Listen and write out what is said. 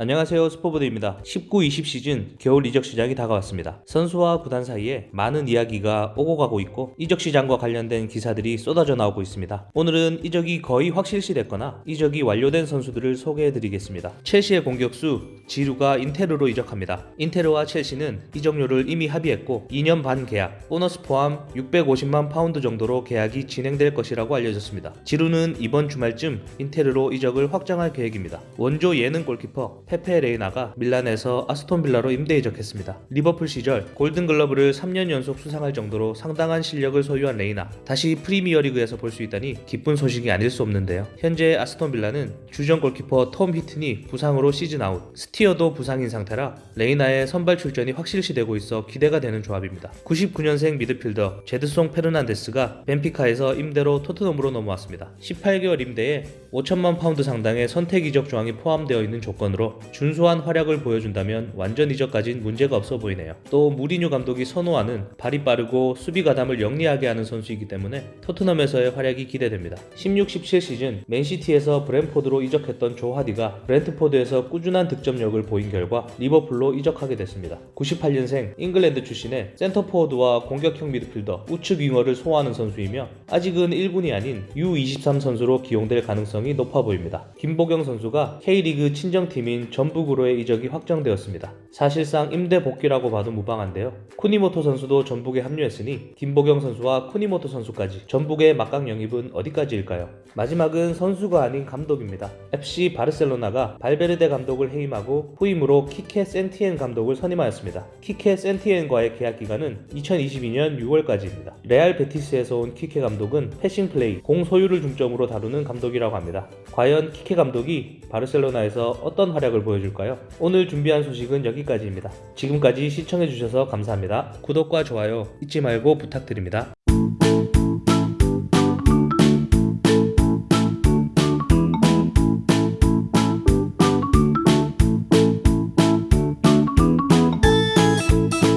안녕하세요 스포보드입니다. 19-20 시즌 겨울 이적 시장이 다가왔습니다. 선수와 구단 사이에 많은 이야기가 오고 가고 있고 이적 시장과 관련된 기사들이 쏟아져 나오고 있습니다. 오늘은 이적이 거의 확실시 됐거나 이적이 완료된 선수들을 소개해 드리겠습니다. 첼시의 공격수 지루가 인테르로 이적합니다. 인테르와 첼시는 이적료를 이미 합의했고 2년 반 계약 보너스 포함 650만 파운드 정도로 계약이 진행될 것이라고 알려졌습니다. 지루는 이번 주말쯤 인테르로 이적을 확정할 계획입니다. 원조 예능 골키퍼 페페 레이나가 밀란에서 아스톤 빌라로 임대 이적했습니다. 리버풀 시절 골든글러브를 3년 연속 수상할 정도로 상당한 실력을 소유한 레이나 다시 프리미어리그에서 볼 수 있다니 기쁜 소식이 아닐 수 없는데요. 현재 아스톤 빌라는 주전 골키퍼 톰 히튼이 부상으로 시즌 아웃, 스티어도 부상인 상태라 레이나의 선발 출전이 확실시되고 있어 기대가 되는 조합입니다. 99년생 미드필더 제드송 페르난데스가 벤피카에서 임대로 토트넘으로 넘어왔습니다. 18개월 임대에 5천만 파운드 상당의 선택 이적 조항이 포함되어 있는 조건으로 준수한 활약을 보여준다면 완전 이적까진 문제가 없어 보이네요. 또 무리뉴 감독이 선호하는 발이 빠르고 수비 가담을 영리하게 하는 선수이기 때문에 토트넘에서의 활약이 기대됩니다. 16-17 시즌 맨시티에서 브랜포드로 이적했던 조 하디가 브랜트포드에서 꾸준한 득점력을 보인 결과 리버풀로 이적하게 됐습니다. 98년생 잉글랜드 출신의 센터포워드와 공격형 미드필더 우측 윙어를 소화하는 선수이며 아직은 1군이 아닌 U23 선수로 기용될 가능성이 높아 보입니다. 김보경 선수가 K리그 친정팀인 전북으로의 이적이 확정되었습니다. 사실상 임대 복귀라고 봐도 무방한데요. 쿠니모토 선수도 전북에 합류했으니 김보경 선수와 쿠니모토 선수까지 전북의 막강 영입은 어디까지일까요? 마지막은 선수가 아닌 감독입니다. FC 바르셀로나가 발베르데 감독을 해임하고 후임으로 키케 세티엔 감독을 선임하였습니다. 키케 세티엔과의 계약 기간은 2022년 6월까지입니다. 레알 베티스에서 온 키케 감독은 passing play, 공 소유를 중점으로 다루는 감독이라고 합니다. 과연 키케 감독이 바르셀로나에서 어떤 활약 을 보여줄까요? 오늘 준비한 소식은 여기까지입니다. 지금까지 시청해주셔서 감사합니다. 구독과 좋아요 잊지 말고 부탁드립니다.